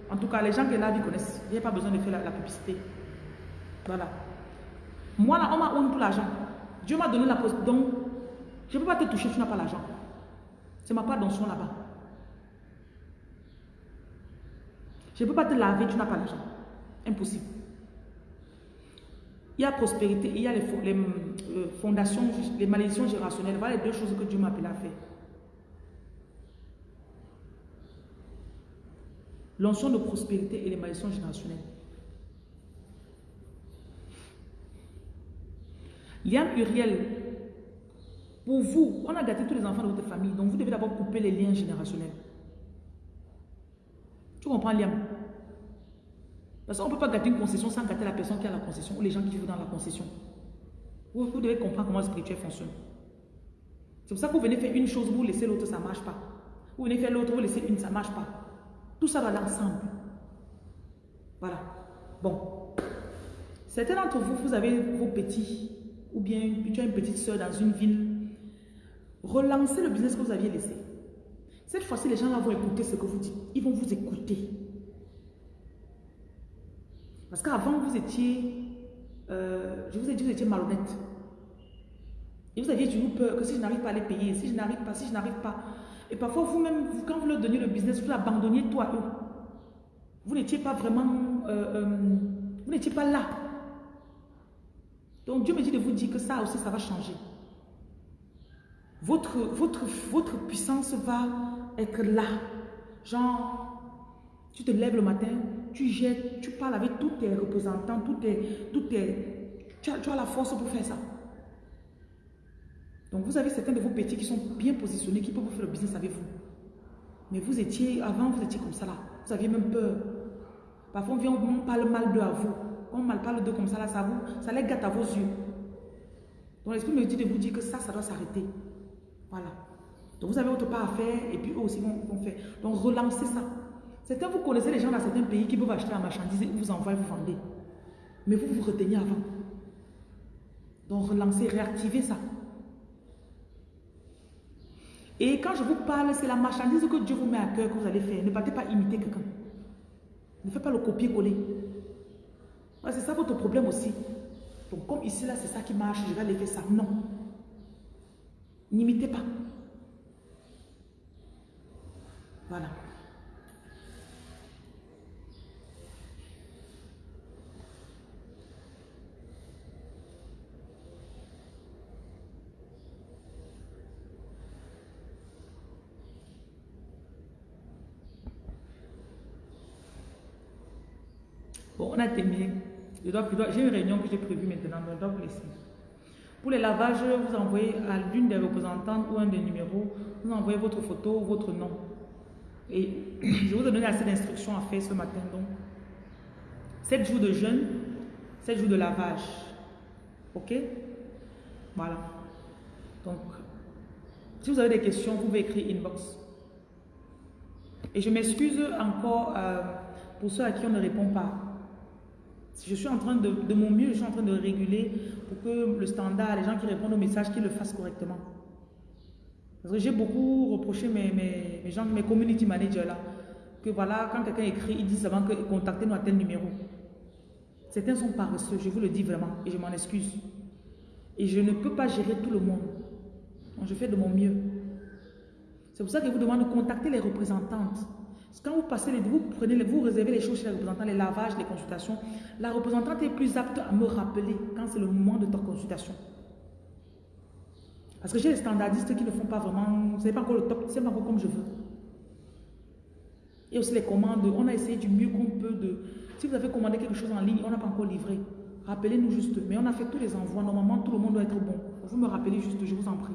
En tout cas, les gens qui lavent, ils connaissent. Il n'y a pas besoin de faire la, publicité. Voilà. Moi, là, on m'a honte pour l'argent. Dieu m'a donné la poste. Donc, je ne peux pas te toucher, tu n'as pas l'argent. C'est ma part son là-bas. Je ne peux pas te laver, tu n'as pas l'argent. Impossible. Il y a prospérité, il y a les, euh, fondations, les malédictions générationnelles. Voilà les deux choses que Dieu m'a appelé à faire. L'onction de prospérité et les malédictions générationnelles. Liane Uriel, pour vous, on a gâté tous les enfants de votre famille, donc vous devez d'abord couper les liens générationnels. Tu comprends, Liam? Parce qu'on ne peut pas gâter une concession sans gâter la personne qui a la concession ou les gens qui vivent dans la concession. Vous, devez comprendre comment le spirituel fonctionne. C'est pour ça que vous venez faire une chose, vous laissez l'autre, ça ne marche pas. Vous venez faire l'autre, vous laissez une, ça ne marche pas. Tout ça va l'ensemble. Voilà. Bon. Certains d'entre vous, vous avez vos petits, ou bien tu as une petite soeur dans une ville. Relancez le business que vous aviez laissé. Cette fois-ci, les gens là vont écouter ce que vous dites. Ils vont vous écouter. Parce qu'avant, vous étiez, euh, je vous ai dit, vous étiez malhonnête. Et vous aviez toujours peur que si je n'arrive pas à les payer, si je n'arrive pas, si je n'arrive pas. Et parfois, vous-même, quand vous leur donniez le business, vous l'abandonniez toi eux. Vous n'étiez pas vraiment, euh, euh, vous n'étiez pas là. Donc Dieu me dit de vous dire que ça aussi, ça va changer. Votre, votre, votre puissance va être là. Genre, tu te lèves le matin, tu jettes, tu parles avec tous tes représentants, tous tes, tous tes, tu, as, la force pour faire ça. Donc vous avez certains de vos petits qui sont bien positionnés, qui peuvent faire le business avec vous. Mais vous étiez, avant vous étiez comme ça là. Vous aviez même peur. Parfois on vient, on parle mal d'eux à vous. On mal parle d'eux comme ça là, ça vous, ça les gâte à vos yeux. Donc l'esprit me dit de vous dire que ça, ça doit s'arrêter. Voilà. Donc vous avez votre part à faire et puis eux aussi vont, faire. Donc relancez ça. Certains, vous connaissez les gens dans certains pays qui peuvent acheter la marchandise et vous envoient, vous vendez. Mais vous vous retenez avant. Donc relancez, réactivez ça. Et quand je vous parle, c'est la marchandise que Dieu vous met à cœur que vous allez faire. Ne partez pas imiter quelqu'un. Ne faites pas le copier-coller. C'est ça votre problème aussi. Donc comme ici, là, c'est ça qui marche, je vais aller faire ça. Non. N'imitez pas. Voilà. Bon, on a terminé. J'ai une réunion que j'ai prévue maintenant, donc je dois vous laisser. Pour les lavages, vous envoyez à l'une des représentantes ou un des numéros, vous envoyez votre photo, votre nom. Et je vous ai donné assez d'instructions à faire ce matin, donc 7 jours de jeûne, 7 jours de lavage. Ok? Voilà. Donc, si vous avez des questions, vous pouvez écrire inbox. Et je m'excuse encore euh, pour ceux à qui on ne répond pas. Je suis en train de, de mon mieux, je suis en train de réguler pour que le standard, les gens qui répondent aux messages, qu'ils le fassent correctement. Parce que j'ai beaucoup reproché mes, mes, mes, gens, mes community managers là, que voilà, quand quelqu'un écrit, ils disent avant que contactez-nous à tel numéro. Certains sont paresseux, je vous le dis vraiment, et je m'en excuse. Et je ne peux pas gérer tout le monde. Je fais de mon mieux. C'est pour ça que je vous demande de contacter les représentantes. Quand vous passez les, vous prenez, vous réservez les choses chez les représentants, les lavages, les consultations, la représentante est plus apte à me rappeler quand c'est le moment de ta consultation. Parce que j'ai les standardistes qui ne font pas vraiment, ce n'est pas encore le top, c'est pas encore comme je veux. Et aussi les commandes, on a essayé du mieux qu'on peut de... Si vous avez commandé quelque chose en ligne, on n'a pas encore livré. Rappelez-nous juste. Mais on a fait tous les envois. Normalement, tout le monde doit être bon. Vous me rappelez juste, je vous en prie.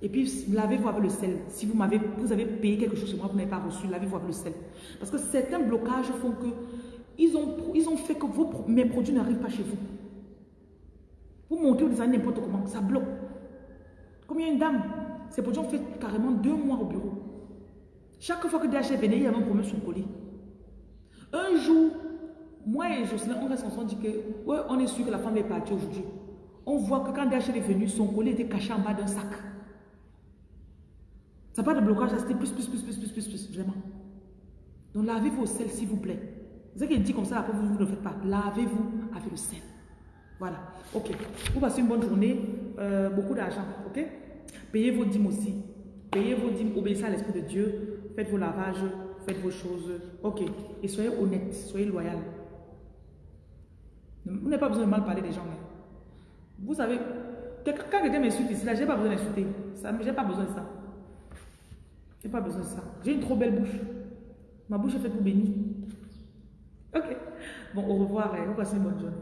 Et puis, lavez-vous avec le sel. Si vous, avez, vous avez payé quelque chose chez moi, vous n'avez pas reçu, lavez-vous avec le sel. Parce que certains blocages font que ils ont, ils ont fait que vos, mes produits n'arrivent pas chez vous. Vous montez au design n'importe comment, ça bloque. A une dame, ces produits ont fait carrément deux mois au bureau. Chaque fois que DHL venait, il y avait un problème sur le colis. Un jour, moi et Jocelyn, on reste ensemble, on dit que, ouais, on est sûr que la femme est partie aujourd'hui. On voit que quand DHL est venu, son colis était caché en bas d'un sac. Ça pas de blocage, c'était plus, plus, plus, plus, plus, plus, plus, vraiment. Donc lavez-vous au sel, s'il vous plaît. C'est qu'il dit comme ça, après vous, vous ne faites pas. Lavez-vous avec le sel. Voilà. Ok. Vous passez une bonne journée. Euh, beaucoup d'argent. Ok? Payez vos dîmes aussi. Payez vos dîmes. Obéissez à l'Esprit de Dieu. Faites vos lavages. Faites vos choses. Ok. Et soyez honnête. Soyez loyal. Vous n'avez pas besoin de mal parler des gens. Vous savez, quand quelqu'un m'insulte ici, là, je n'ai pas besoin d'insulter. Je n'ai pas besoin de ça. Je n'ai pas besoin de ça. J'ai une trop belle bouche. Ma bouche est faite pour bénir. Ok. Bon, au revoir et vous passez une bonne journée.